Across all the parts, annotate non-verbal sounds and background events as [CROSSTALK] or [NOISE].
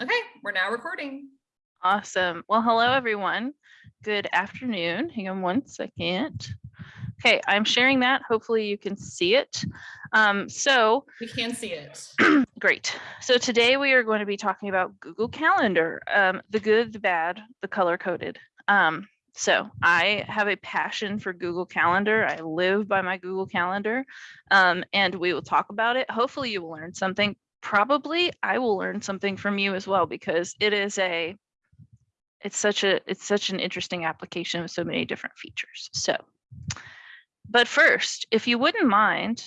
Okay, we're now recording. Awesome. Well, hello, everyone. Good afternoon. Hang on one second. Okay, I'm sharing that. Hopefully you can see it. Um, so We can see it. [CLEARS THROAT] great. So today we are going to be talking about Google Calendar, um, the good, the bad, the color coded. Um, so I have a passion for Google Calendar. I live by my Google Calendar, um, and we will talk about it. Hopefully you will learn something. Probably I will learn something from you as well because it is a it's such a it's such an interesting application with so many different features. So, but first, if you wouldn't mind,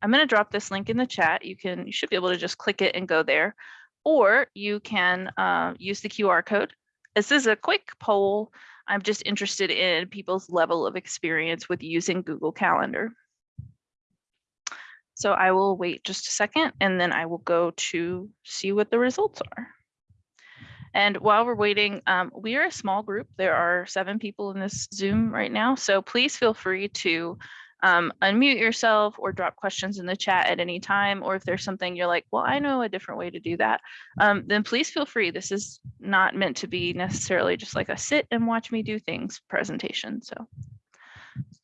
I'm going to drop this link in the chat. You can you should be able to just click it and go there, or you can uh, use the QR code. This is a quick poll. I'm just interested in people's level of experience with using Google Calendar. So I will wait just a second and then I will go to see what the results are. And while we're waiting, um, we are a small group. There are seven people in this Zoom right now. So please feel free to um, unmute yourself or drop questions in the chat at any time. Or if there's something you're like, well, I know a different way to do that, um, then please feel free. This is not meant to be necessarily just like a sit and watch me do things presentation. So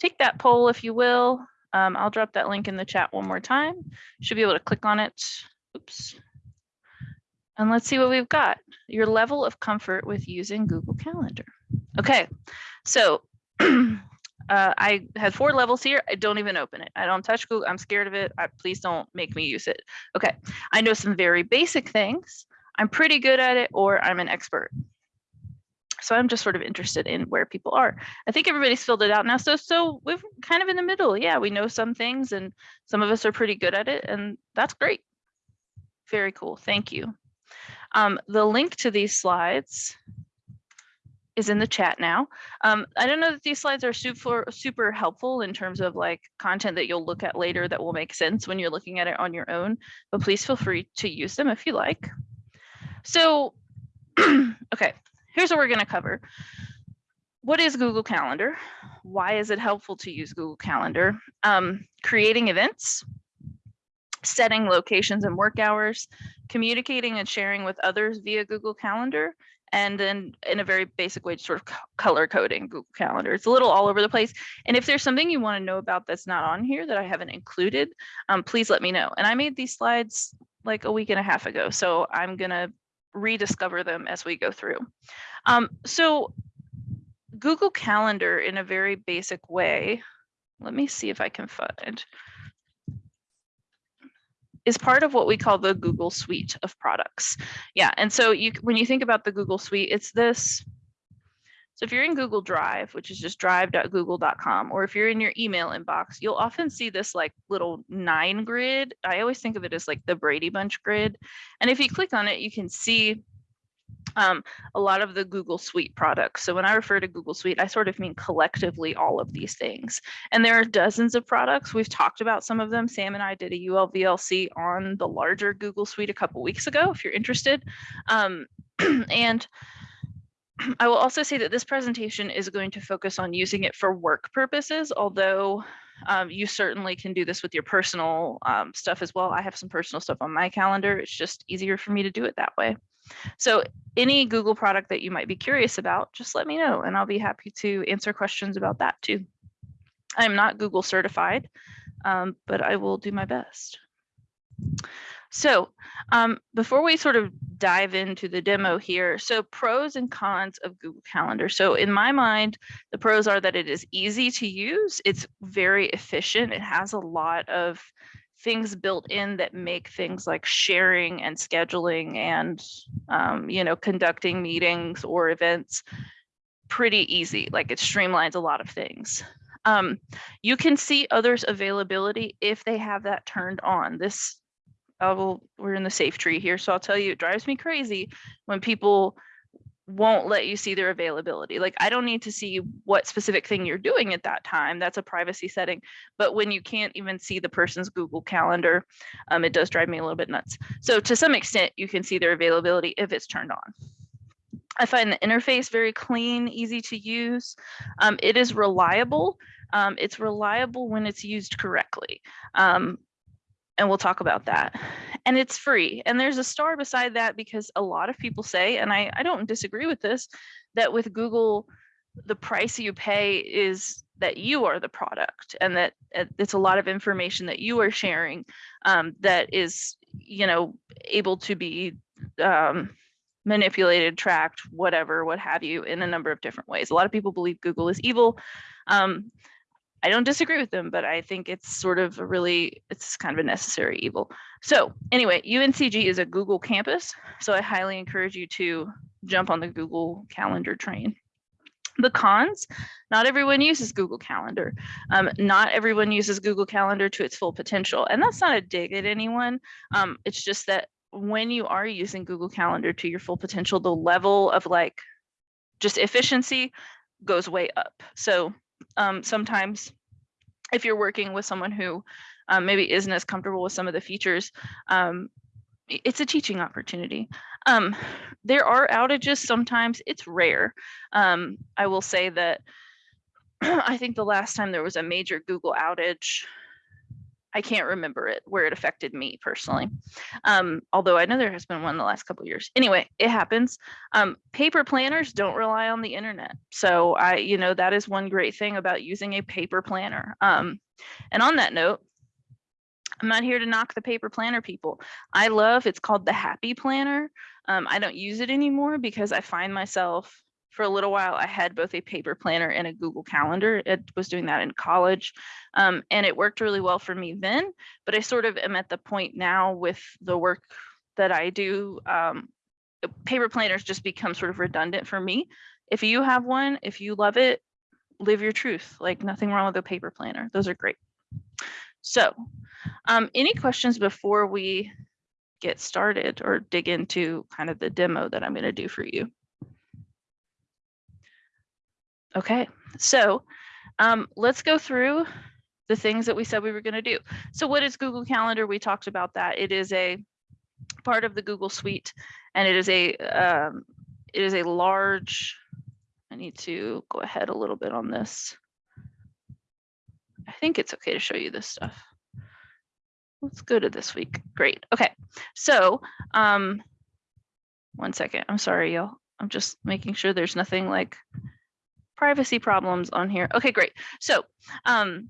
take that poll if you will. Um, I'll drop that link in the chat one more time. Should be able to click on it. Oops. And let's see what we've got. Your level of comfort with using Google Calendar. Okay, so [CLEARS THROAT] uh, I had four levels here. I don't even open it. I don't touch Google. I'm scared of it. I, please don't make me use it. Okay, I know some very basic things. I'm pretty good at it or I'm an expert. So I'm just sort of interested in where people are. I think everybody's filled it out now. So so we're kind of in the middle. Yeah, we know some things and some of us are pretty good at it and that's great. Very cool. Thank you. Um, the link to these slides is in the chat now. Um, I don't know that these slides are super, super helpful in terms of like content that you'll look at later that will make sense when you're looking at it on your own, but please feel free to use them if you like. So, [CLEARS THROAT] okay, here's what we're gonna cover. What is Google Calendar? Why is it helpful to use Google Calendar? Um, creating events, setting locations and work hours, communicating and sharing with others via Google Calendar, and then in a very basic way, sort of color coding Google Calendar. It's a little all over the place. And if there's something you want to know about that's not on here that I haven't included, um, please let me know. And I made these slides like a week and a half ago, so I'm gonna rediscover them as we go through. Um, so Google Calendar in a very basic way, let me see if I can find is part of what we call the Google suite of products. Yeah, and so you when you think about the Google suite, it's this. So if you're in Google Drive, which is just drive.google.com, or if you're in your email inbox, you'll often see this like little nine grid. I always think of it as like the Brady Bunch grid. And if you click on it, you can see um, a lot of the Google Suite products. So when I refer to Google Suite, I sort of mean collectively all of these things. And there are dozens of products. We've talked about some of them. Sam and I did a ULVLC on the larger Google Suite a couple weeks ago, if you're interested. Um, [CLEARS THROAT] and [CLEARS THROAT] I will also say that this presentation is going to focus on using it for work purposes, although um, you certainly can do this with your personal um, stuff as well. I have some personal stuff on my calendar. It's just easier for me to do it that way. So any Google product that you might be curious about, just let me know and I'll be happy to answer questions about that too. I'm not Google certified, um, but I will do my best. So um, before we sort of dive into the demo here, so pros and cons of Google Calendar. So in my mind, the pros are that it is easy to use. It's very efficient. It has a lot of things built in that make things like sharing and scheduling and um, you know conducting meetings or events pretty easy like it streamlines a lot of things um, you can see others availability if they have that turned on this I will, we're in the safe tree here so i'll tell you it drives me crazy when people won't let you see their availability. Like I don't need to see what specific thing you're doing at that time. That's a privacy setting. But when you can't even see the person's Google Calendar, um, it does drive me a little bit nuts. So to some extent, you can see their availability if it's turned on. I find the interface very clean, easy to use. Um, it is reliable. Um, it's reliable when it's used correctly. Um, and we'll talk about that. And it's free. And there's a star beside that because a lot of people say, and I, I don't disagree with this, that with Google, the price you pay is that you are the product and that it's a lot of information that you are sharing um, that is, you know, able to be um, manipulated, tracked, whatever, what have you, in a number of different ways. A lot of people believe Google is evil. Um, I don't disagree with them, but I think it's sort of a really, it's kind of a necessary evil. So anyway, UNCG is a Google campus. So I highly encourage you to jump on the Google Calendar train. The cons, not everyone uses Google Calendar. Um, not everyone uses Google Calendar to its full potential. And that's not a dig at anyone. Um, it's just that when you are using Google Calendar to your full potential, the level of like just efficiency goes way up. So um, sometimes if you're working with someone who um, maybe isn't as comfortable with some of the features, um, it's a teaching opportunity. Um, there are outages sometimes, it's rare. Um, I will say that [CLEARS THROAT] I think the last time there was a major Google outage, I can't remember it where it affected me personally. Um, although I know there has been one in the last couple years. Anyway, it happens. Um, paper planners don't rely on the internet. So I, you know, that is one great thing about using a paper planner. Um, and on that note, I'm not here to knock the paper planner people. I love, it's called the Happy Planner. Um, I don't use it anymore because I find myself for a little while, I had both a paper planner and a Google Calendar. It was doing that in college. Um, and it worked really well for me then, but I sort of am at the point now with the work that I do. Um, paper planners just become sort of redundant for me. If you have one, if you love it, live your truth. Like nothing wrong with a paper planner. Those are great. So um, any questions before we get started or dig into kind of the demo that I'm going to do for you? Okay, so um, let's go through the things that we said we were going to do. So what is Google Calendar? We talked about that. It is a part of the Google Suite, and it is a um, it is a large. I need to go ahead a little bit on this. I think it's okay to show you this stuff. Let's go to this week. Great. Okay. So, um, one second. I'm sorry, y'all. I'm just making sure there's nothing like privacy problems on here. Okay, great. So, um,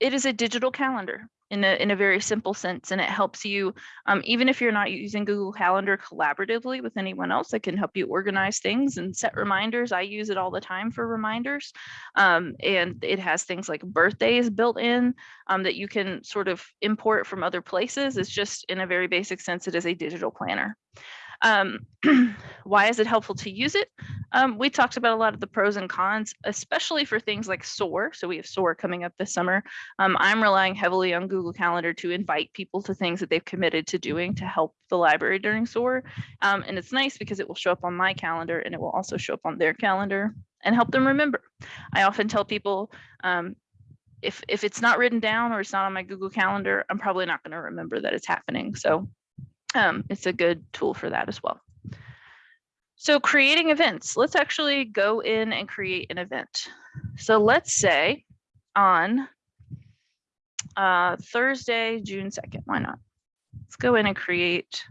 it is a digital calendar in a, in a very simple sense, and it helps you, um, even if you're not using Google Calendar collaboratively with anyone else, it can help you organize things and set reminders. I use it all the time for reminders. Um, and it has things like birthdays built in um, that you can sort of import from other places. It's just in a very basic sense, it is a digital planner. Um, [CLEARS THROAT] why is it helpful to use it? Um, we talked about a lot of the pros and cons, especially for things like SOAR. So we have SOAR coming up this summer. Um, I'm relying heavily on Google Calendar to invite people to things that they've committed to doing to help the library during SOAR. Um, and it's nice because it will show up on my calendar and it will also show up on their calendar and help them remember. I often tell people um, if, if it's not written down or it's not on my Google Calendar, I'm probably not going to remember that it's happening. So um, it's a good tool for that as well. So creating events, let's actually go in and create an event. So let's say on uh, Thursday, June 2nd, why not? Let's go in and create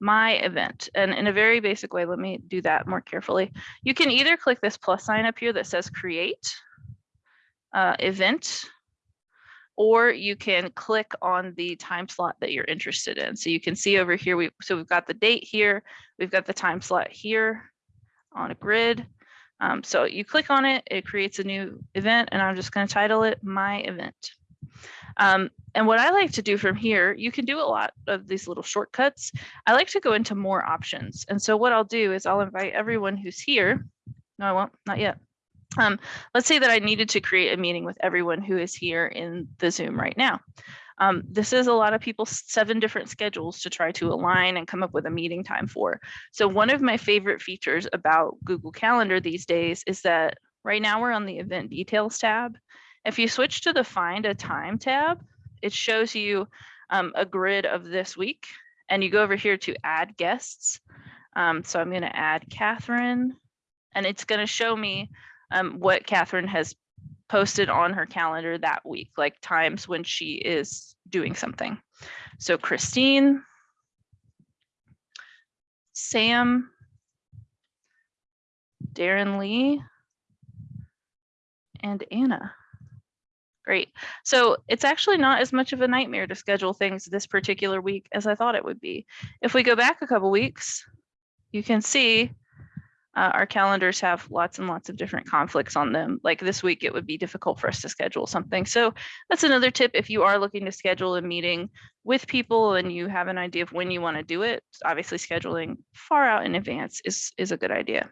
my event. And in a very basic way, let me do that more carefully. You can either click this plus sign up here that says create uh, event, or you can click on the time slot that you're interested in. So you can see over here, we so we've got the date here, we've got the time slot here on a grid. Um, so you click on it, it creates a new event, and I'm just going to title it my event. Um, and what I like to do from here, you can do a lot of these little shortcuts. I like to go into more options. And so what I'll do is I'll invite everyone who's here. No, I won't, not yet. Um, let's say that I needed to create a meeting with everyone who is here in the Zoom right now. Um, this is a lot of people's seven different schedules to try to align and come up with a meeting time for. So one of my favorite features about Google Calendar these days is that right now we're on the event details tab. If you switch to the find a time tab, it shows you um, a grid of this week and you go over here to add guests. Um, so I'm going to add Catherine and it's going to show me um, what Catherine has posted on her calendar that week, like times when she is doing something. So Christine, Sam, Darren Lee, and Anna. Great. So it's actually not as much of a nightmare to schedule things this particular week as I thought it would be. If we go back a couple weeks, you can see uh, our calendars have lots and lots of different conflicts on them. Like this week, it would be difficult for us to schedule something. So that's another tip. If you are looking to schedule a meeting with people and you have an idea of when you want to do it, obviously scheduling far out in advance is, is a good idea.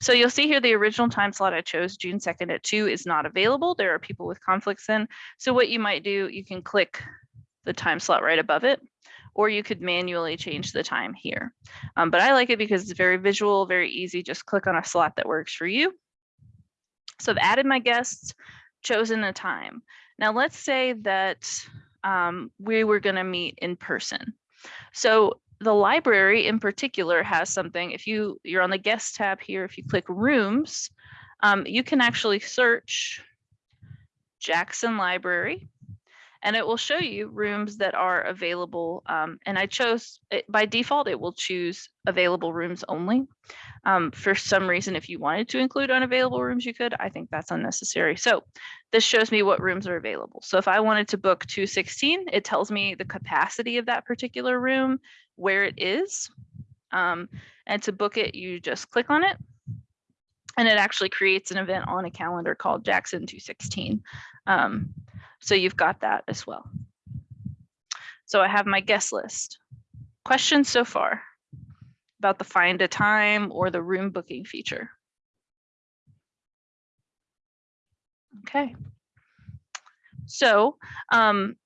So you'll see here the original time slot I chose, June 2nd at 2 is not available. There are people with conflicts in. So what you might do, you can click the time slot right above it or you could manually change the time here. Um, but I like it because it's very visual, very easy. Just click on a slot that works for you. So I've added my guests, chosen a time. Now let's say that um, we were gonna meet in person. So the library in particular has something, if you, you're on the guest tab here, if you click rooms, um, you can actually search Jackson Library and it will show you rooms that are available. Um, and I chose, it, by default, it will choose available rooms only. Um, for some reason, if you wanted to include unavailable rooms, you could. I think that's unnecessary. So this shows me what rooms are available. So if I wanted to book 216, it tells me the capacity of that particular room, where it is. Um, and to book it, you just click on it. And it actually creates an event on a calendar called Jackson 216. Um, so you've got that as well. So I have my guest list. Questions so far about the find a time or the room booking feature? Okay. So um,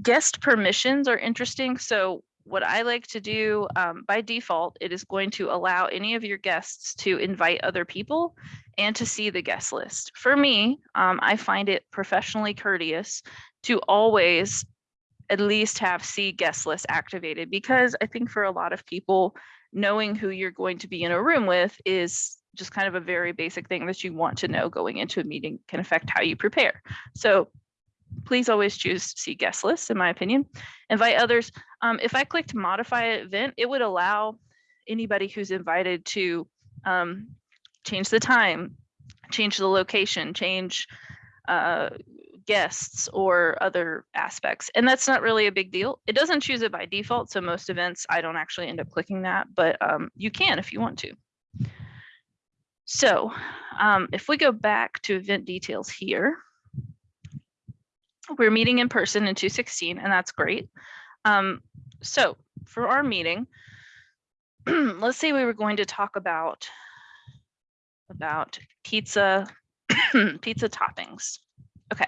guest permissions are interesting. So what I like to do um, by default, it is going to allow any of your guests to invite other people and to see the guest list. For me, um, I find it professionally courteous to always at least have see guest list activated because I think for a lot of people, knowing who you're going to be in a room with is just kind of a very basic thing that you want to know going into a meeting can affect how you prepare. So please always choose see guest list in my opinion. Invite others. Um, if I clicked modify event, it would allow anybody who's invited to um, change the time, change the location, change uh, guests or other aspects. And that's not really a big deal. It doesn't choose it by default. So most events, I don't actually end up clicking that, but um, you can if you want to. So um, if we go back to event details here, we're meeting in person in 216 and that's great. Um, so for our meeting, [CLEARS THROAT] let's say we were going to talk about about pizza, [CLEARS THROAT] pizza toppings. Okay.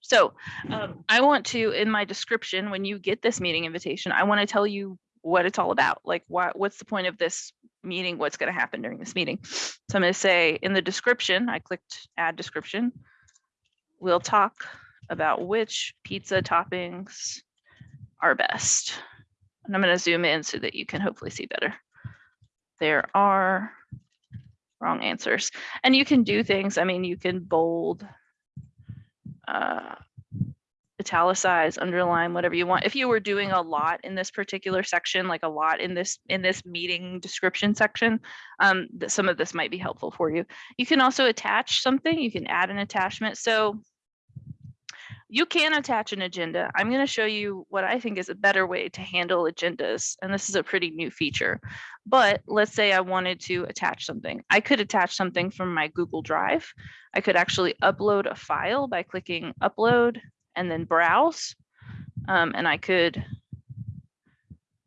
So um, I want to, in my description, when you get this meeting invitation, I want to tell you what it's all about. Like what, what's the point of this meeting? What's going to happen during this meeting? So I'm going to say in the description, I clicked add description. We'll talk about which pizza toppings are best. And I'm going to zoom in so that you can hopefully see better. There are wrong answers. And you can do things, I mean, you can bold, uh, italicize, underline, whatever you want. If you were doing a lot in this particular section, like a lot in this in this meeting description section, um, some of this might be helpful for you. You can also attach something, you can add an attachment. So you can attach an agenda. I'm going to show you what I think is a better way to handle agendas. And this is a pretty new feature. But let's say I wanted to attach something. I could attach something from my Google Drive. I could actually upload a file by clicking upload and then browse. Um, and I could,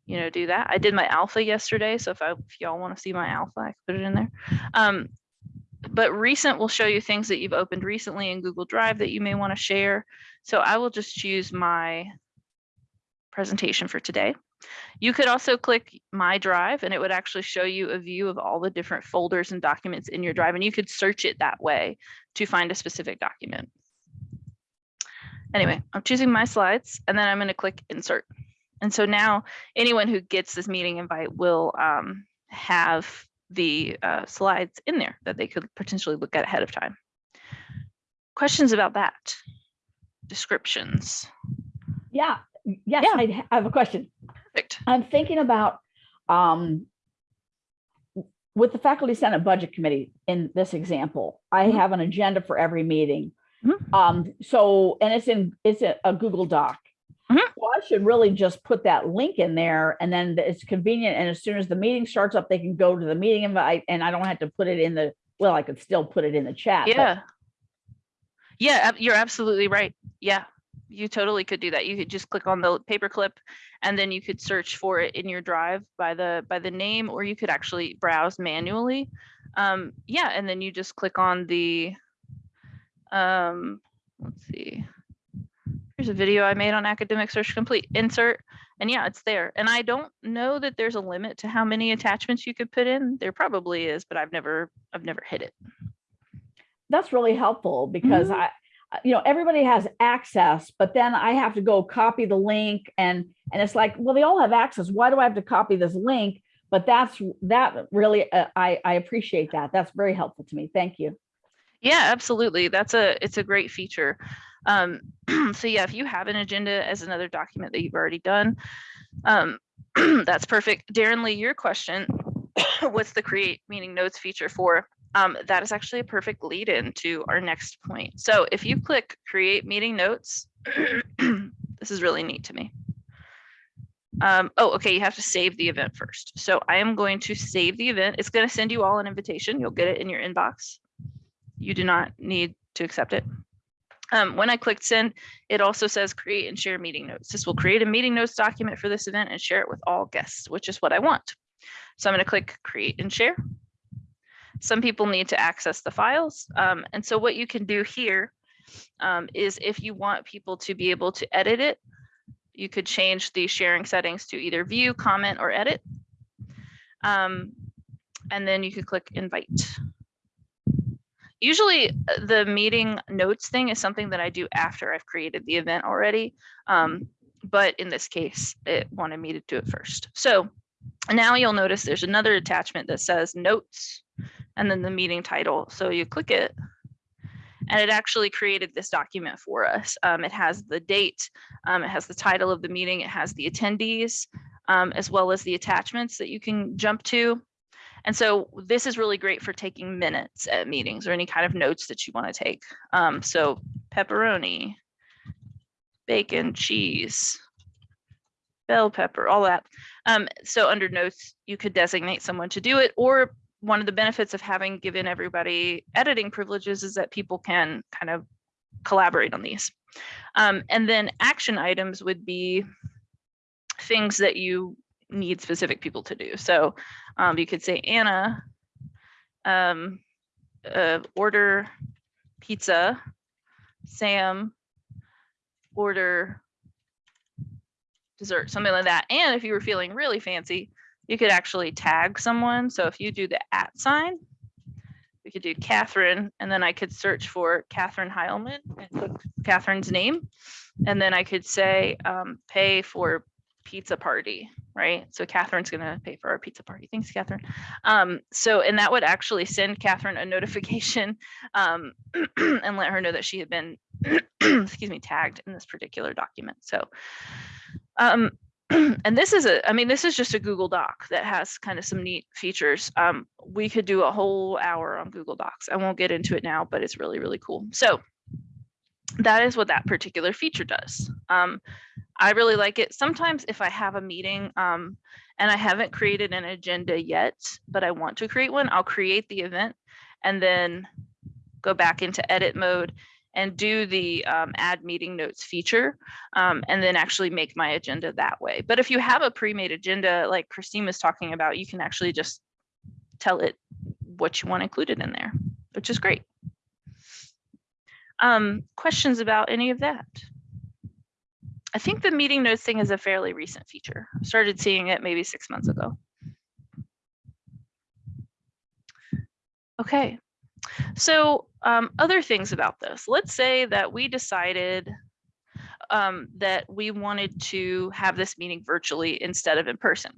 you know, do that. I did my alpha yesterday. So if, if y'all want to see my alpha, I can put it in there. Um, but recent will show you things that you've opened recently in Google Drive that you may want to share. So I will just choose my presentation for today. You could also click my drive and it would actually show you a view of all the different folders and documents in your drive and you could search it that way to find a specific document. Anyway, I'm choosing my slides and then I'm going to click insert. And so now anyone who gets this meeting invite will um, have the uh, slides in there that they could potentially look at ahead of time. Questions about that? Descriptions? Yeah, Yes, Yeah. I have a question. Perfect. I'm thinking about, um, with the faculty senate budget committee in this example, I Mhm. have an agenda for every meeting. Mhm. Um, so, and it's in, it's a, a Google Doc. Mhm. Well, I should really just put that link in there and then it's convenient. And as soon as the meeting starts up, they can go to the meeting invite and I don't have to put it in the, well, I could still put it in the chat. Yeah. Yeah, you're absolutely right. Yeah, you totally could do that. You could just click on the paperclip and then you could search for it in your drive by the by the name or you could actually browse manually. Um, yeah, and then you just click on the um, let's see. Here's a video I made on academic search complete insert and yeah, it's there. And I don't know that there's a limit to how many attachments you could put in. There probably is, but I've never I've never hit it. That's really helpful because Mhm. I, I- you know, everybody has access, but then I have to go copy the link and, and it's like, well, they all have access. Why do I have to copy this link? But that's, that really, uh, I, I appreciate that. That's very helpful to me. Thank you. Yeah, absolutely. That's a it's a great feature. Um, [CLEARS THROAT] so yeah, if you have an agenda as another document that you've already done, um, [CLEARS THROAT] that's perfect. Darren Lee, your question, [COUGHS] what's the create meeting notes feature for? Um, that is actually a perfect lead in to our next point. So if you click create meeting notes, [CLEARS THROAT] this is really neat to me. Um, oh, okay, you have to save the event first. So I am going to save the event. It's going to send you all an invitation. You'll get it in your inbox you do not need to accept it. Um, when I clicked send, it also says create and share meeting notes. This will create a meeting notes document for this event and share it with all guests, which is what I want. So I'm going to click create and share. Some people need to access the files. Um, and so what you can do here um, is if you want people to be able to edit it, you could change the sharing settings to either view, comment, or edit. Um, and then you could click invite. Usually uh, the meeting notes thing is something that I do after I've created the event already. Um, but in this case, it wanted me to do it first. So now you'll notice there's another attachment that says notes and then the meeting title. So you click it and it actually created this document for us. Um, it has the date, um, it has the title of the meeting, it has the attendees, um, as well as the attachments that you can jump to. And so this is really great for taking minutes at meetings or any kind of notes that you want to take. Um, so pepperoni, bacon, cheese, bell pepper, all that. Um, so under notes, you could designate someone to do it. Or one of the benefits of having given everybody editing privileges is that people can kind of collaborate on these. Um, and then action items would be things that you need specific people to do. So um, you could say Anna, um, uh, order pizza. Sam, order dessert, something like that. And if you were feeling really fancy, you could actually tag someone. So if you do the at sign, we could do Catherine, and then I could search for Catherine Heilman and click Catherine's name. And then I could say, um, pay for pizza party, right? So Catherine's gonna pay for our pizza party. Thanks, Catherine. Um, so, and that would actually send Catherine a notification [LAUGHS] um, [CLEARS THROAT] and let her know that she had been, [CLEARS THROAT] excuse me, tagged in this particular document. So, um, [CLEARS THROAT] and this is a, I mean, this is just a Google Doc that has kind of some neat features. Um, we could do a whole hour on Google Docs. I won't get into it now, but it's really, really cool. So that is what that particular feature does. Um, I really like it. Sometimes if I have a meeting um, and I haven't created an agenda yet, but I want to create one, I'll create the event and then go back into edit mode and do the um, add meeting notes feature um, and then actually make my agenda that way. But if you have a pre-made agenda like Christine was talking about, you can actually just tell it what you want included in there, which is great. Um, questions about any of that? I think the meeting notes thing is a fairly recent feature. I started seeing it maybe six months ago. Okay, so um, other things about this. Let's say that we decided um, that we wanted to have this meeting virtually instead of in person.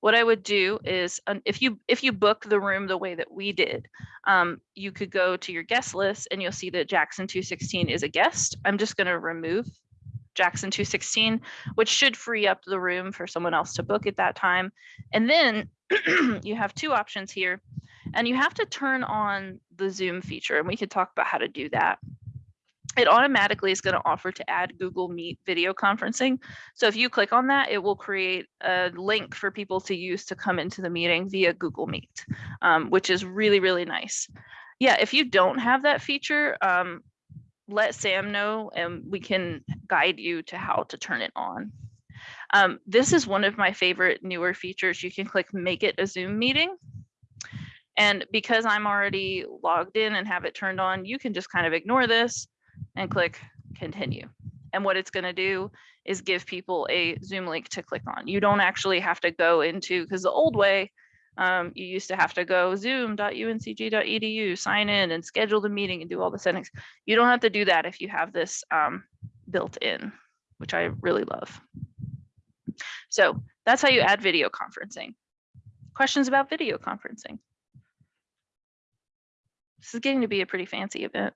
What I would do is um, if you if you book the room the way that we did, um, you could go to your guest list and you'll see that Jackson 216 is a guest. I'm just going to remove Jackson 216, which should free up the room for someone else to book at that time. And then [CLEARS THROAT] you have two options here and you have to turn on the Zoom feature and we could talk about how to do that. It automatically is going to offer to add Google Meet video conferencing. So if you click on that, it will create a link for people to use to come into the meeting via Google Meet, um, which is really, really nice. Yeah, if you don't have that feature, um, let Sam know and we can guide you to how to turn it on. Um, this is one of my favorite newer features. You can click make it a Zoom meeting. And because I'm already logged in and have it turned on, you can just kind of ignore this and click continue. And what it's going to do is give people a Zoom link to click on. You don't actually have to go into, because the old way, um, you used to have to go zoom.uncg.edu, sign in and schedule the meeting and do all the settings. You don't have to do that if you have this um, built in, which I really love. So that's how you add video conferencing. Questions about video conferencing? This is getting to be a pretty fancy event.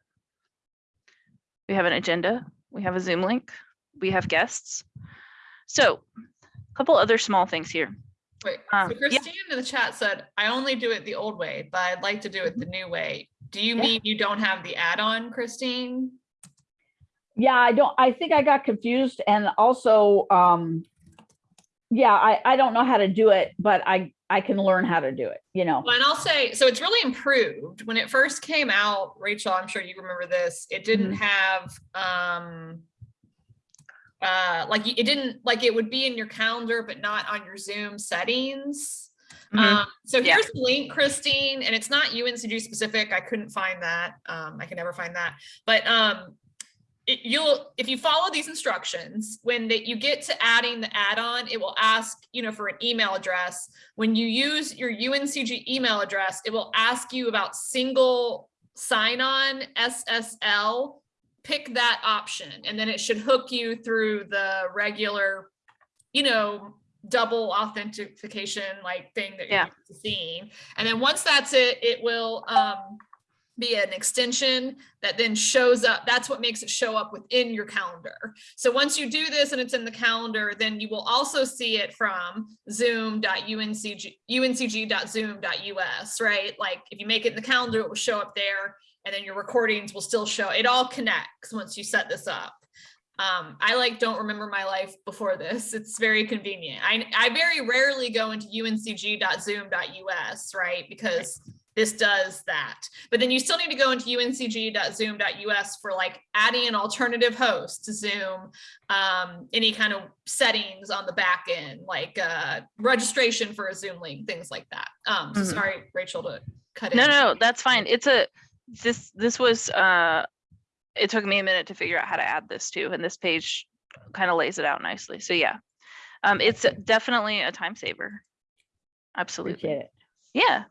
We have an agenda, we have a Zoom link, we have guests. So a couple other small things here. Wait, Um, so yeah. Christine in the chat said, I only do it the old way, but I'd like to do it the new way. Do you Yeah. mean you don't have the add-on, Christine? Yeah, I don't, I think I got confused and also, um, yeah, I, I don't know how to do it, but I, I can learn how to do it, you know? Well, and I'll say, so it's really improved. When it first came out, Rachel, I'm sure you remember this, it didn't have, um, uh, like it didn't, like it would be in your calendar, but not on your Zoom settings. Mhm. Um, so Yeah. here's the link, Christine, and it's not UNCG specific. I couldn't find that. Um, I can never find that, but, um, it, you'll, if you follow these instructions, when that you get to adding the add-on, it will ask, you know, for an email address. When you use your UNCG email address, it will ask you about single sign-on SSL. Pick that option, and then it should hook you through the regular, you know, double authentication like thing that you're Yeah. to seeing. And then once that's it, it will um, be an extension that then shows up. That's what makes it show up within your calendar. So once you do this and it's in the calendar, then you will also see it from zoom.uncg, uncg.zoom.us, right? Like if you make it in the calendar, it will show up there and then your recordings will still show. It all connects once you set this up. Um, I like don't remember my life before this. It's very convenient. I, I very rarely go into uncg.zoom.us, right? Because this does that. But then you still need to go into uncg.zoom.us for like adding an alternative host to Zoom, um, any kind of settings on the back end, like uh, registration for a Zoom link, things like that. Um, so Mhm. sorry, Rachel, to cut in. No, no, that's fine. It's a, this, this was, uh, it took me a minute to figure out how to add this too, and this page kind of lays it out nicely. So yeah. Um, it's definitely a time saver. Absolutely. Appreciate it. Yeah.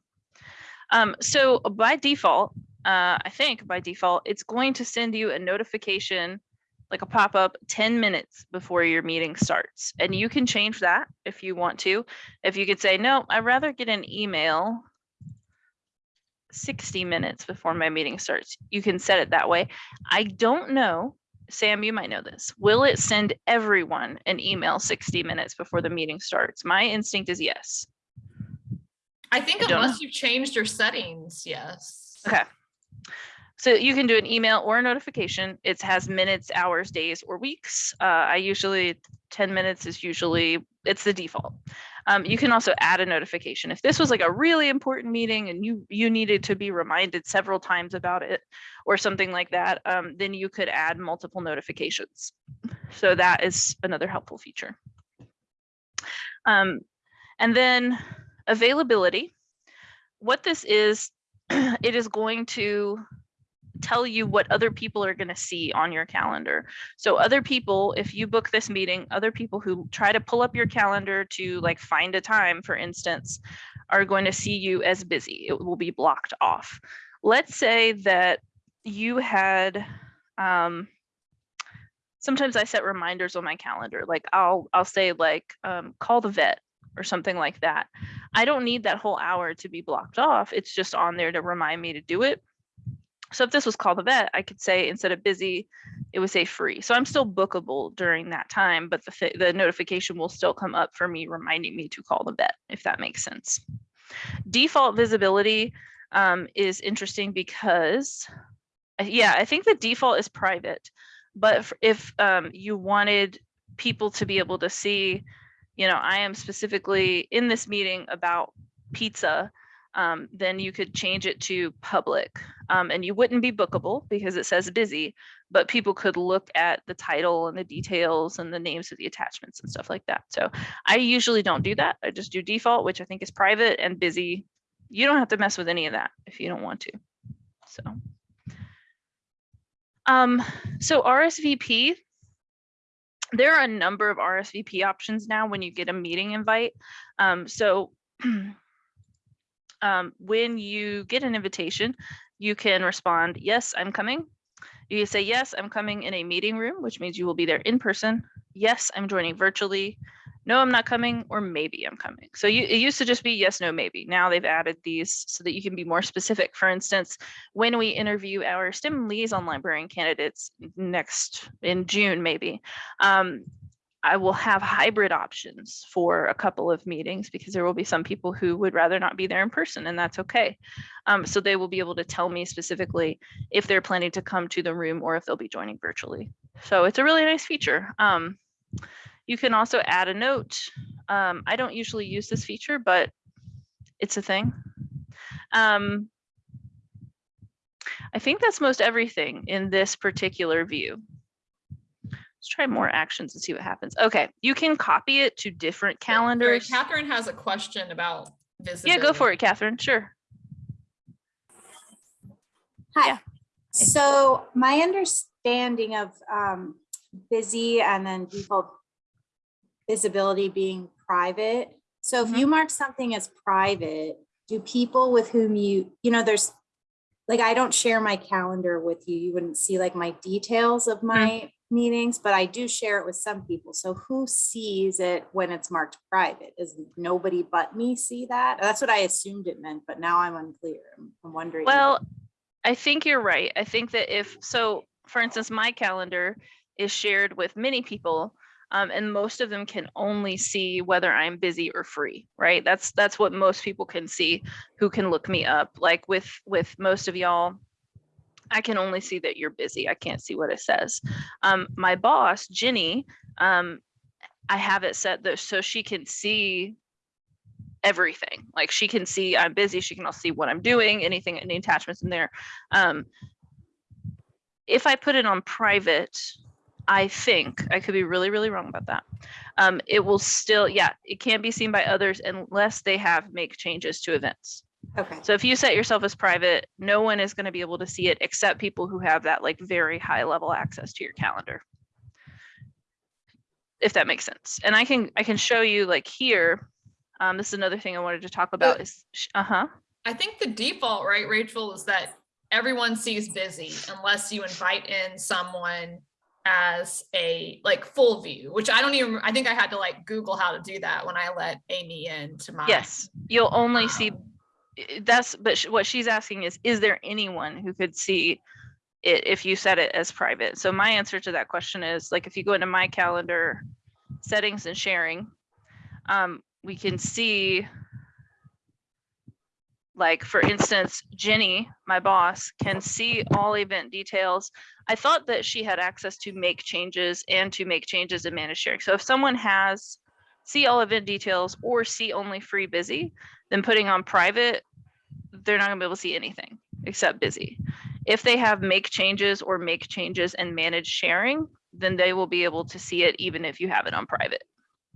Um, so by default, uh, I think by default, it's going to send you a notification, like a pop-up 10 minutes before your meeting starts. And you can change that if you want to. If you could say, no, I'd rather get an email 60 minutes before my meeting starts, you can set it that way. I don't know, Sam, you might know this. Will it send everyone an email 60 minutes before the meeting starts? My instinct is yes. I think I unless you've changed your settings, yes. Okay. So you can do an email or a notification. It has minutes, hours, days, or weeks. Uh, I usually, 10 minutes is usually, it's the default. Um, you can also add a notification. If this was like a really important meeting and you, you needed to be reminded several times about it or something like that, um, then you could add multiple notifications. So that is another helpful feature. Um, and then availability. What this is, [CLEARS THROAT] it is going to tell you what other people are going to see on your calendar. So other people, if you book this meeting, other people who try to pull up your calendar to like find a time, for instance, are going to see you as busy. It will be blocked off. Let's say that you had, um, sometimes I set reminders on my calendar. Like I'll, I'll say like, um, call the vet or something like that. I don't need that whole hour to be blocked off. It's just on there to remind me to do it. So if this was call the vet, I could say instead of busy, it would say free. So I'm still bookable during that time, but the, the notification will still come up for me reminding me to call the vet, if that makes sense. Default visibility um, is interesting because, yeah, I think the default is private. But if- if um, you wanted people to be able to see, you know, I am specifically in this meeting about pizza, um, then you could change it to public. Um, and you wouldn't be bookable because it says busy, but people could look at the title and the details and the names of the attachments and stuff like that. So I usually don't do that. I just do default, which I think is private and busy. You don't have to mess with any of that if you don't want to. So. Um, so RSVP, there are a number of RSVP options now when you get a meeting invite. Um, so [CLEARS THROAT] um, when you get an invitation, you can respond, yes, I'm coming. You can say, yes, I'm coming in a meeting room, which means you will be there in person. Yes, I'm joining virtually. No, I'm not coming, or maybe I'm coming. So you, it used to just be yes, no, maybe. Now they've added these so that you can be more specific. For instance, when we interview our STEM liaison librarian candidates next in June, maybe, um, I will have hybrid options for a couple of meetings because there will be some people who would rather not be there in person and that's okay. Um, so they will be able to tell me specifically if they're planning to come to the room or if they'll be joining virtually. So it's a really nice feature. Um, you can also add a note. Um, I don't usually use this feature, but it's a thing. Um, I think that's most everything in this particular view. Let's try more actions and see what happens. Okay, you can copy it to different Sorry, calendars. Catherine has a question about visibility. Yeah, go for it, Catherine. Sure. Yeah. Hi. So my understanding of um, busy and then default visibility being private. So if Mhm. you mark something as private, do people with whom you, you know, there's, like, I don't share my calendar with you. You wouldn't see like my details of my meetings, but I do share it with some people. So who sees it when it's marked private? Is nobody but me see that? That's what I assumed it meant, but now I'm unclear. I'm wondering. Well, I think you're right. I think that if, so for instance, my calendar is shared with many people. Um, and most of them can only see whether I'm busy or free, right? That's that's what most people can see who can look me up. Like with with most of y'all, I can only see that you're busy. I can't see what it says. Um, my boss, Jenny, um, I have it set so she can see everything. Like she can see I'm busy. She can also see what I'm doing, anything, any attachments in there. Um, if I put it on private, I think I could be really, really wrong about that. Um, it will still, yeah, it can't be seen by others unless they have make changes to events. Okay. So if you set yourself as private, no one is going to be able to see it except people who have that like very high level access to your calendar. If that makes sense. And I can I can show you like here. Um, this is another thing I wanted to talk about is uh-huh. I think the default, right, Rachel, is that everyone sees busy unless you invite in someone as a like full view, which I don't even, I think I had to like Google how to do that when I let Amy in to my. Yes, you'll only see um, i- that's but sh- what she's asking is is there anyone who could see it if you set it as private so my answer to that question is like if you go into my calendar settings and sharing um we can see like for instance jenny my boss can see all event details i thought that she had access to make changes and to make changes in manage sharing so if someone has see all event details or see only free busy then putting on private, they're not gonna be able to see anything except busy. If they have make changes or make changes and manage sharing, then they will be able to see it even if you have it on private,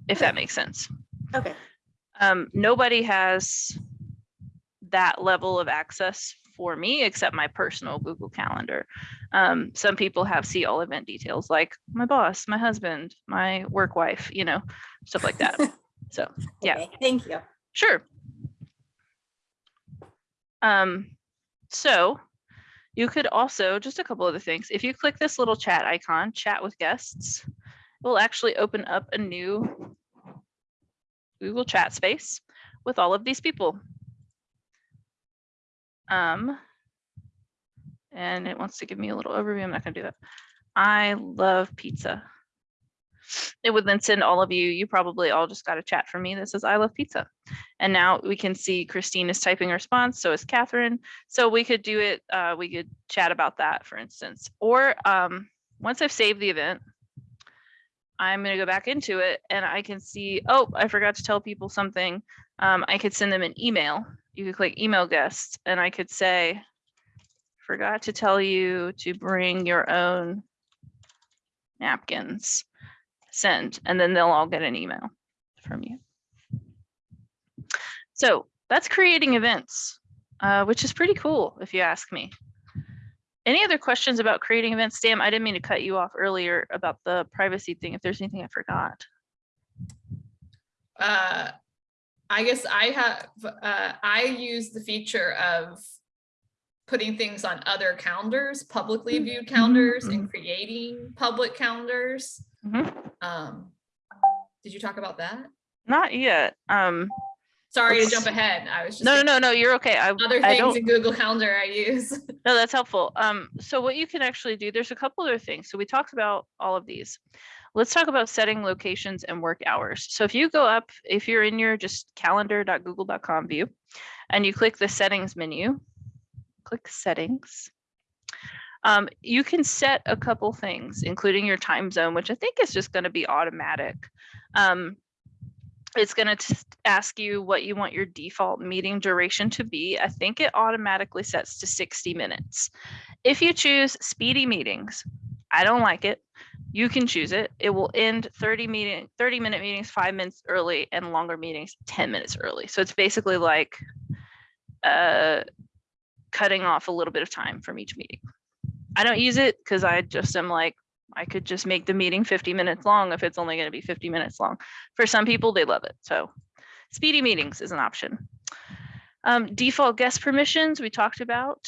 if that makes sense. Okay. Um, nobody has that level of access for me except my personal Google Calendar. Um, some people have see all event details like my boss, my husband, my work wife, you know, stuff like that. [LAUGHS] So Yeah. Okay, Thank you. Sure. Um, so you could also, just a couple other things, if you click this little chat icon, chat with guests, it will actually open up a new Google chat space with all of these people. Um, and it wants to give me a little overview. I'm not gonna do that. I love pizza. It would then send all of you, you probably all just got a chat from me that says, I love pizza. And now we can see Christine is typing a response, so is Catherine. So we could do it, uh, we could chat about that, for instance. Or um, once I've saved the event, I'm gonna go back into it and I can see, oh, I forgot to tell people something. Um, I could send them an email. You could click email guests and I could say, forgot to tell you to bring your own napkins. Send, and then they'll all get an email from you. So that's creating events, uh, which is pretty cool if you ask me. Any other questions about creating events? Sam, I didn't mean to cut you off earlier about the privacy thing. If there's anything I forgot. Uh, I guess I have, uh, I use the feature of putting things on other calendars, publicly Mm, viewed calendars and creating public calendars. Mhm. Um, did you talk about that? Not yet. Um, Sorry to jump ahead. I was just. no, no, no, no, you're okay. I, Other things in Google Calendar I use. [LAUGHS] no, that's helpful. Um, so what you can actually do, there's a couple other things. So we talked about all of these. Let's talk about setting locations and work hours. So if you go up, if you're in your just calendar.google.com view and you click the settings menu, click settings. Um, you can set a couple things, including your time zone, which I think is just going to be automatic. Um, it's going to ask you what you want your default meeting duration to be. I think it automatically sets to 60 minutes. If you choose speedy meetings, I don't like it. You can choose it. It will end 30 meeting, 30 minute meetings, five minutes early and longer meetings, 10 minutes early. So it's basically like uh, cutting off a little bit of time from each meeting. I don't use it because I just am like, I could just make the meeting 50 minutes long if it's only going to be 50 minutes long. For some people, they love it. So speedy meetings is an option. Um, default guest permissions we talked about.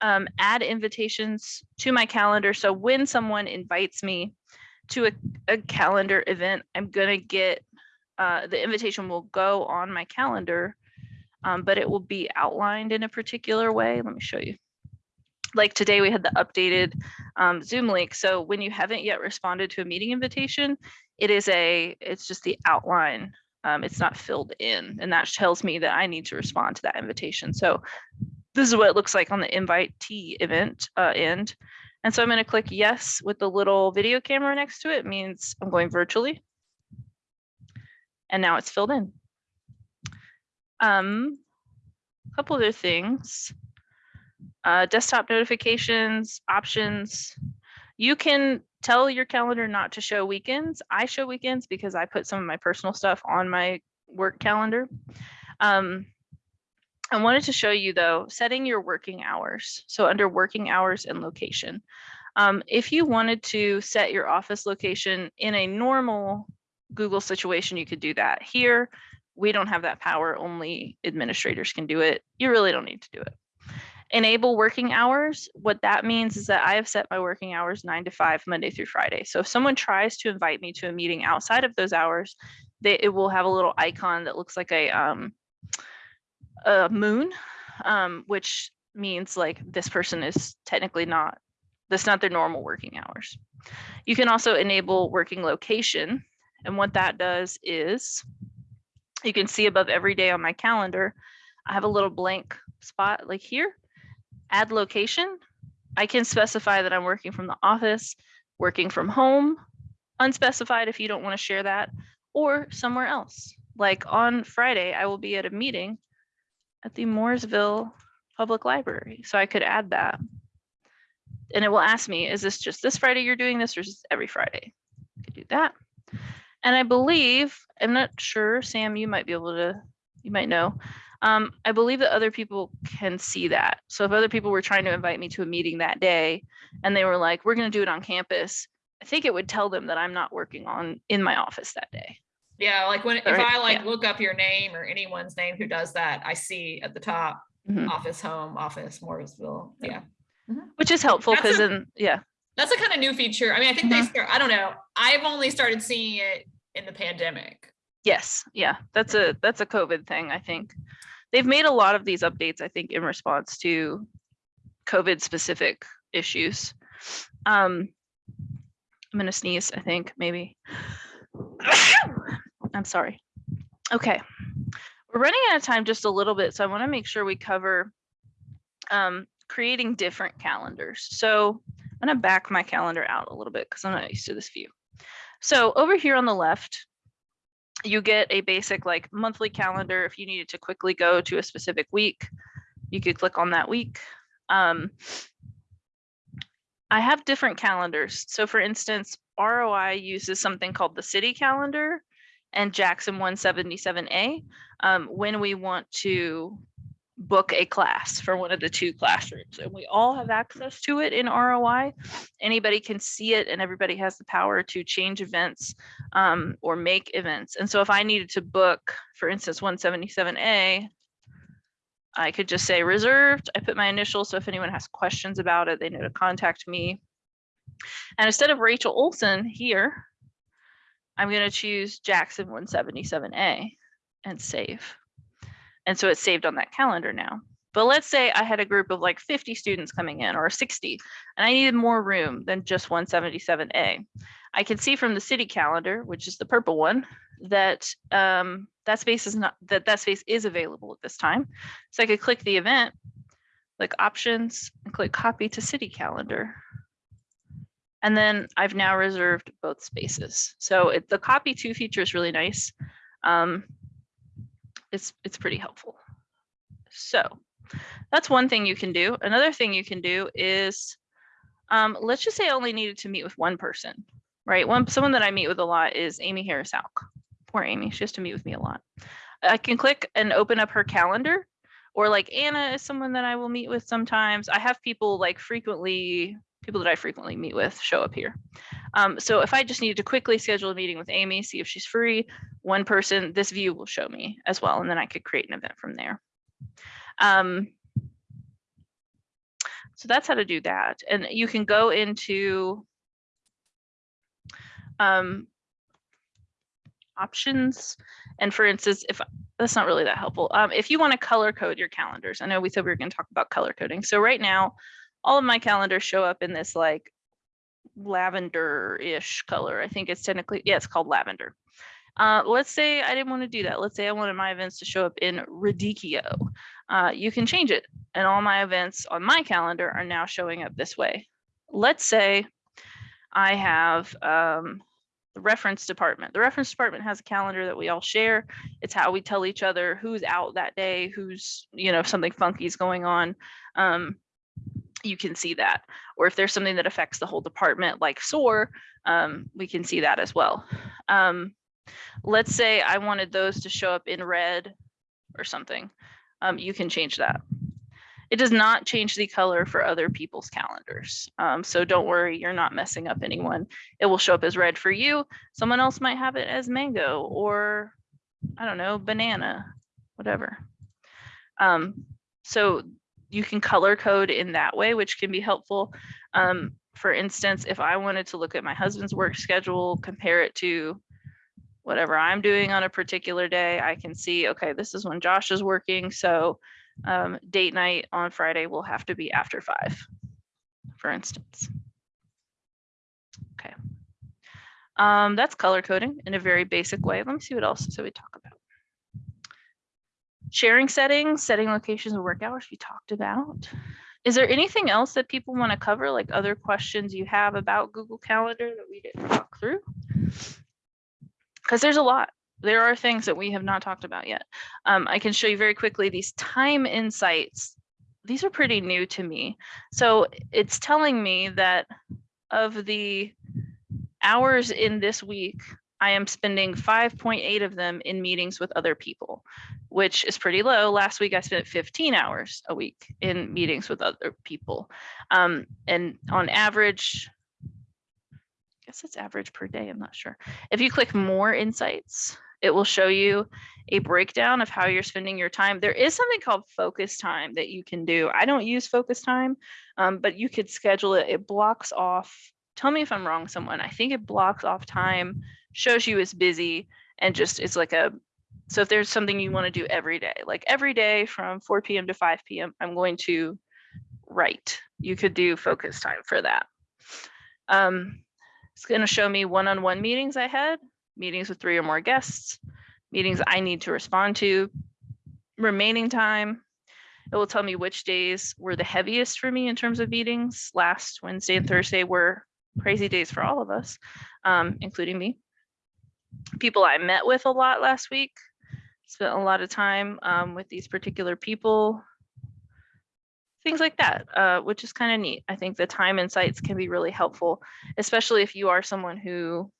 Um, add invitations to my calendar. So when someone invites me to a, a calendar event, I'm gonna get uh, the invitation will go on my calendar, um, but it will be outlined in a particular way. Let me show you. Like today, we had the updated um, Zoom link. So when you haven't yet responded to a meeting invitation, it is a, it's just the outline. Um, it's not filled in, and that tells me that I need to respond to that invitation. So this is what it looks like on the invitee event uh, end. And so I'm going to click yes with the little video camera next to it means I'm going virtually. And now it's filled in. Um, a couple other things. Uh, desktop notifications, options. You can tell your calendar not to show weekends. I show weekends because I put some of my personal stuff on my work calendar. Um, I wanted to show you though, setting your working hours. So under working hours and location. Um, if you wanted to set your office location in a normal Google situation, you could do that. Here, we don't have that power, only administrators can do it. You really don't need to do it. Enable working hours. What that means is that I have set my working hours nine to five, Monday through Friday. So if someone tries to invite me to a meeting outside of those hours, they, it will have a little icon that looks like a, um, a moon, um, which means like this person is technically not, that's not their normal working hours. You can also enable working location. And what that does is you can see above every day on my calendar, I have a little blank spot like here, add location. I can specify that I'm working from the office, working from home, unspecified if you don't want to share that, or somewhere else. Like on Friday, I will be at a meeting at the Mooresville Public Library. So I could add that. And it will ask me, is this just this Friday you're doing this or is every Friday? I could do that. And I believe, I'm not sure, Sam, you might be able to, you might know. Um, I believe that other people can see that. So if other people were trying to invite me to a meeting that day and they were like, we're going to do it on campus, I think it would tell them that I'm not working on in my office that day. Yeah, like when, if I like yeah. look up your name or anyone's name who does that, I see at the top, Mhm. office, home, office, Morrisville. Yeah. Which is helpful because then, yeah, That's a kind of new feature. I mean, I think they Mhm. start, I don't know. I've only started seeing it in the pandemic. yes, yeah, that's a, that's a COVID thing, I think. They've made a lot of these updates, I think, in response to COVID specific issues. Um, I'm gonna sneeze, I think, maybe. [COUGHS] [LAUGHS] I'm sorry. Okay. We're running out of time just a little bit, so I want to make sure we cover um, creating different calendars. So I'm gonna back my calendar out a little bit because I'm not used to this view. So over here on the left, you get a basic like monthly calendar. If you needed to quickly go to a specific week, you could click on that week. Um, I have different calendars. So for instance, ROI uses something called the city calendar and Jackson 177A um, when we want to book a class for one of the two classrooms. And we all have access to it in ROI. Anybody can see it and everybody has the power to change events um, or make events. And so if I needed to book, for instance, 177A, I could just say reserved. I put my initials. So if anyone has questions about it, they know to contact me. And instead of Rachel Olson here, I'm going to choose Jackson 177A and save. And so it's saved on that calendar now. But let's say I had a group of like 50 students coming in or 60, and I needed more room than just 177A. I can see from the city calendar, which is the purple one, that um, that space is not that that space is available at this time. So I could click the event, click options, and click copy to city calendar. And then I've now reserved both spaces. So it, the copy to feature is really nice. Um, it's it's pretty helpful. So that's one thing you can do. Another thing you can do is um, let's just say I only needed to meet with one person, right? One someone that I meet with a lot is Amy Harris Houk. Poor Amy, she has to meet with me a lot. I can click and open up her calendar, or like Anna is someone that I will meet with sometimes. I have people like frequently, people that I frequently meet with show up here. Um, so if I just needed to quickly schedule a meeting with Amy, see if she's free, one person, this view will show me as well, and then I could create an event from there. Um, so that's how to do that. And you can go into um, options. And for instance, if that's not really that helpful, um, if you want to color code your calendars, I know we said we were going to talk about color coding. So right now, all of my calendars show up in this like lavender-ish color. I think it's technically, yeah, it's called lavender. Uh, let's say I didn't want to do that. Let's say I wanted my events to show up in Radicchio. Uh, you can change it and all my events on my calendar are now showing up this way. Let's say I have um, the reference department. The reference department has a calendar that we all share. It's how we tell each other who's out that day, who's, you know, if something funky is going on. Um, you can see that. Or if there's something that affects the whole department like SOAR, um, we can see that as well. Um, let's say I wanted those to show up in red or something. Um, you can change that. It does not change the color for other people's calendars. Um, so don't worry, you're not messing up anyone. It will show up as red for you. Someone else might have it as mango or I don't know, banana, whatever. Um, so you can color code in that way, which can be helpful. Um, for instance, if I wanted to look at my husband's work schedule, compare it to whatever I'm doing on a particular day, I can see, okay, this is when Josh is working. So um, date night on Friday will have to be after five, for instance. Okay. Um, that's color coding in a very basic way. Let me see what else so we talk about. Sharing settings, setting locations of work hours we talked about. Is there anything else that people want to cover, like other questions you have about Google Calendar that we didn't talk through? Because there's a lot. There are things that we have not talked about yet. Um, I can show you very quickly these time insights. These are pretty new to me. So it's telling me that of the hours in this week, I am spending 5.8 of them in meetings with other people, which is pretty low. Last week I spent 15 hours a week in meetings with other people. Um, and on average, I guess it's average per day, I'm not sure. If you click more insights, it will show you a breakdown of how you're spending your time. There is something called focus time that you can do. I don't use focus time, um, but you could schedule it. It blocks off, tell me if I'm wrong, someone. I think it blocks off time, shows you as busy, and just it's like a, so if there's something you want to do every day, like every day from 4 p.m. to 5 p.m., I'm going to write. You could do focus time for that. Um, It's gonna show me one-on-one meetings I had, meetings with three or more guests, meetings I need to respond to, remaining time. It will tell me which days were the heaviest for me in terms of meetings. Last Wednesday and Thursday were crazy days for all of us, um, including me. People I met with a lot last week, spent a lot of time um, with these particular people. Things like that, uh, which is kind of neat. I think the time insights can be really helpful, especially if you are someone who,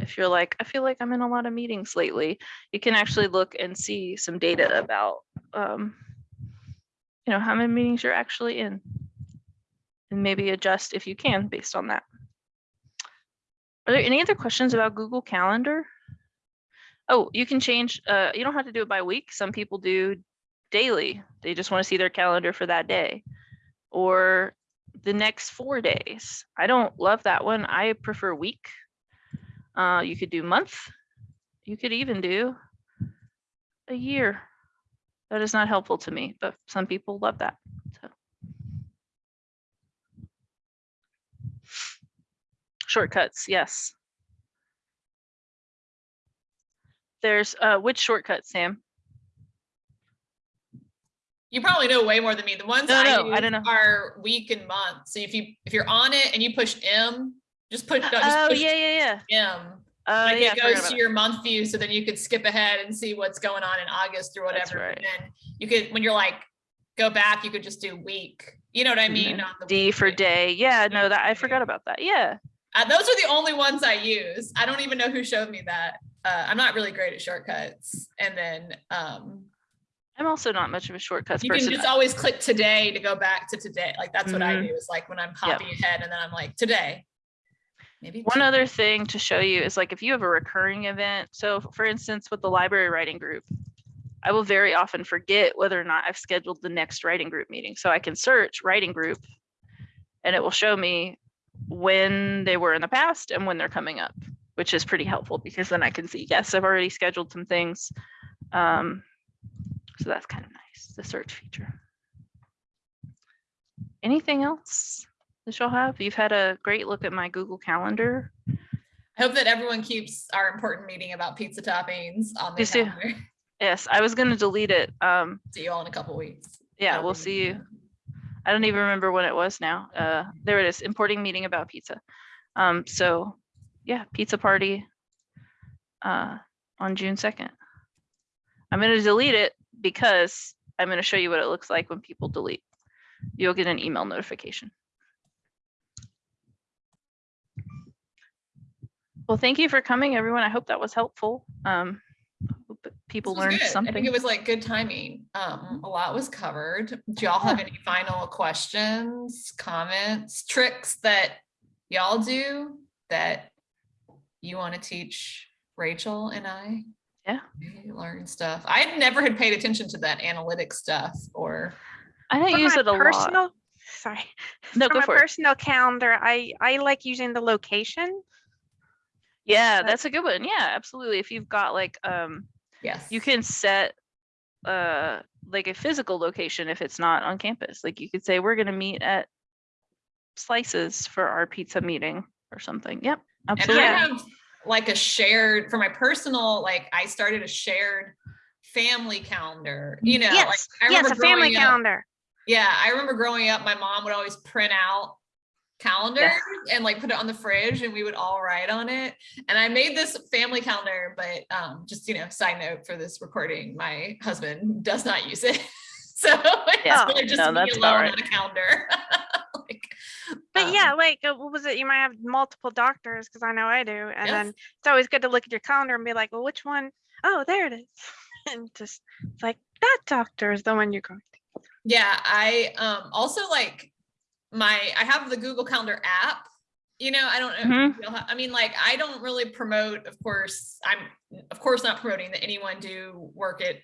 if you're like, I feel like I'm in a lot of meetings lately, you can actually look and see some data about, um, you know, how many meetings you're actually in. And maybe adjust if you can based on that. Are there any other questions about Google Calendar? Oh, you can change, uh, you don't have to do it by week. Some people do daily. They just want to see their calendar for that day. Or the next four days. I don't love that one. I prefer week. Uh, you could do month. You could even do a year. That is not helpful to me, but some people love that. So. Shortcuts, yes. There's, uh, which shortcut, Sam? You probably know way more than me. The ones No, I, no, I don't know. are week and month. So if you if you're on it and you push M, just push, no, just Oh, push yeah, yeah, yeah. M. Uh, like yeah, it goes to it. your month view, so then you could skip ahead and see what's going on in August or whatever. right. And then you could, when you're like, go back, you could just do week. You know what I mean? Mhm. On the D for day. Yeah, no, that I forgot about that. Yeah. Uh, those are the only ones I use. I don't even know who showed me that. Uh, I'm not really great at shortcuts. And then um, I'm also not much of a shortcuts you person. can just always click today to go back to today. Like that's what I Mhm. do. Is like when I'm hopping ahead, and then I'm like today. Maybe One other thing to show you is like if you have a recurring event, so for instance, with the library writing group, I will very often forget whether or not I've scheduled the next writing group meeting. So I can search writing group and it will show me when they were in the past and when they're coming up, which is pretty helpful because then I can see, yes, I've already scheduled some things. Um, so that's kind of nice, the search feature. Anything else that y'all have? You've had a great look at my Google Calendar. I hope that everyone keeps our important meeting about pizza toppings on the calendar. Yes, I was gonna delete it. Um, See you all in a couple weeks. yeah, That'll we'll see you. I don't even remember when it was now. Uh, there it is, importing meeting about pizza. Um, so, yeah, pizza party uh, on June second. I'm gonna delete it because I'm gonna show you what it looks like when people delete. You'll get an email notification. Well, thank you for coming, everyone. I hope that was helpful. Um, people This was learned good. I think it was like good timing. Um, a lot was covered. Do y'all have any final questions, comments, tricks that y'all do that you want to teach Rachel and I? Yeah. Maybe Learn stuff. I never had paid attention to that analytic stuff or, I don't For use it a lot. personal, Sorry. No, for go my for it. personal calendar, I I like using the location. Yeah, that's a good one. Yeah, absolutely. If you've got like, um, yes. you can set, uh, like a physical location if it's not on campus. Like you could say, we're gonna meet at Slices for our pizza meeting or something. Yep, And I absolutely. have like a shared, for my personal, like I started a shared family calendar, you know, like yes, I yes, remember a family up- calendar. Yeah, I remember growing up, my mom would always print out calendars and like put it on the fridge and we would all write on it. And I made this family calendar, but um, just, you know, side note for this recording, my husband does not use it. [LAUGHS] So it's Yeah, really just no, me alone right. on a calendar. [LAUGHS] Like, But um, yeah, like uh, what was it? You might have multiple doctors because I know I do, and Yes. then it's always good to look at your calendar and be like, well, which one? Oh, there it is. [LAUGHS] and just it's like that doctor is the one you're going. To. Yeah, I um also like my I have the Google Calendar app. You know, I don't know. if you'll I mean, like I don't really promote, of course, I'm of course not promoting that anyone do work at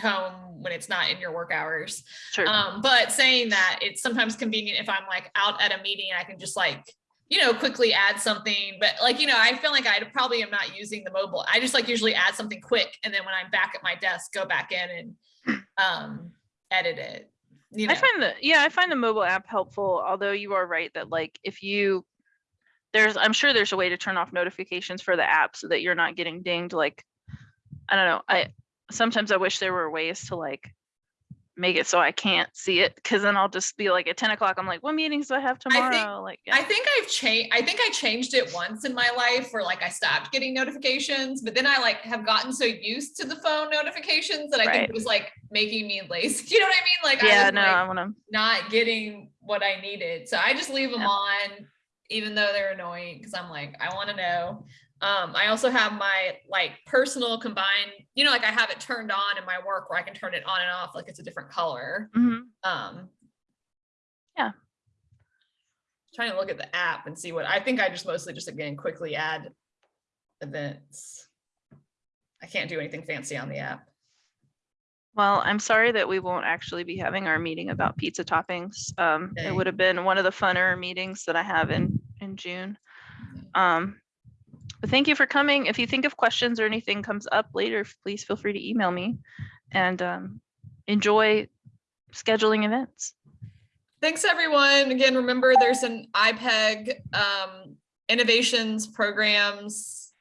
home when it's not in your work hours. Sure. Um, but saying that it's sometimes convenient if I'm like out at a meeting, I can just like, you know, quickly add something. But like, you know, I feel like I probably am not using the mobile. I just like usually add something quick and then when I'm back at my desk, go back in and um edit it. You know, I find the yeah, I find the mobile app helpful, although you are right that like if you there's, I'm sure there's a way to turn off notifications for the app so that you're not getting dinged like, I don't know, I, sometimes I wish there were ways to like make it so I can't see it, cause then I'll just be like at ten o'clock, I'm like, what meetings do I have think- tomorrow? Like, yeah. I think I've changed, I think I changed it once in my life where like I stopped getting notifications, but then I like have gotten so used to the phone notifications that I think it was like making me lazy. [LAUGHS] You know what I mean? Like I yeah, was no, like, I wanna, not getting what I needed. So I just leave them Yeah. on, even though they're annoying, because I'm like, I want to know. Um, I also have my like personal combined, you know, like I have it turned on in my work where I can turn it on and off, like it's a different color. mhm. Um. Yeah. Trying to look at the app and see what, I think I just mostly just again quickly add events. I can't do anything fancy on the app. Well, I'm sorry that we won't actually be having our meeting about pizza toppings. Um, it would have been one of the funner meetings that I have in, in June. Um, but thank you for coming. If you think of questions or anything comes up later, please feel free to email me and, um, enjoy scheduling events. Thanks, everyone. Again, remember there's an IPEG um, innovations programs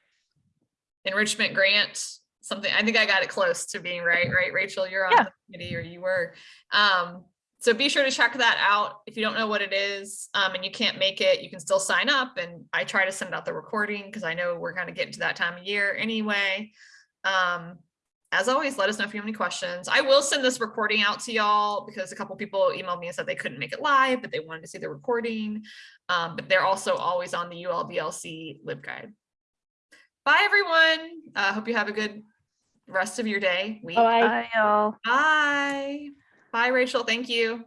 enrichment grant, something, I think I got it close to being right, right? Rachel, you're on Yeah. the committee or you were. Um, so be sure to check that out. If you don't know what it is um, and you can't make it, you can still sign up and I try to send out the recording because I know we're kind of getting to that time of year anyway. Um, as always, let us know if you have any questions. I will send this recording out to y'all because a couple people emailed me and said they couldn't make it live, but they wanted to see the recording. Um, but they're also always on the ULBLC LibGuide. Bye, everyone. Uh, hope you have a good rest of your day, week. Bye. Bye, y'all. Bye. Bye, Rachel. Thank you.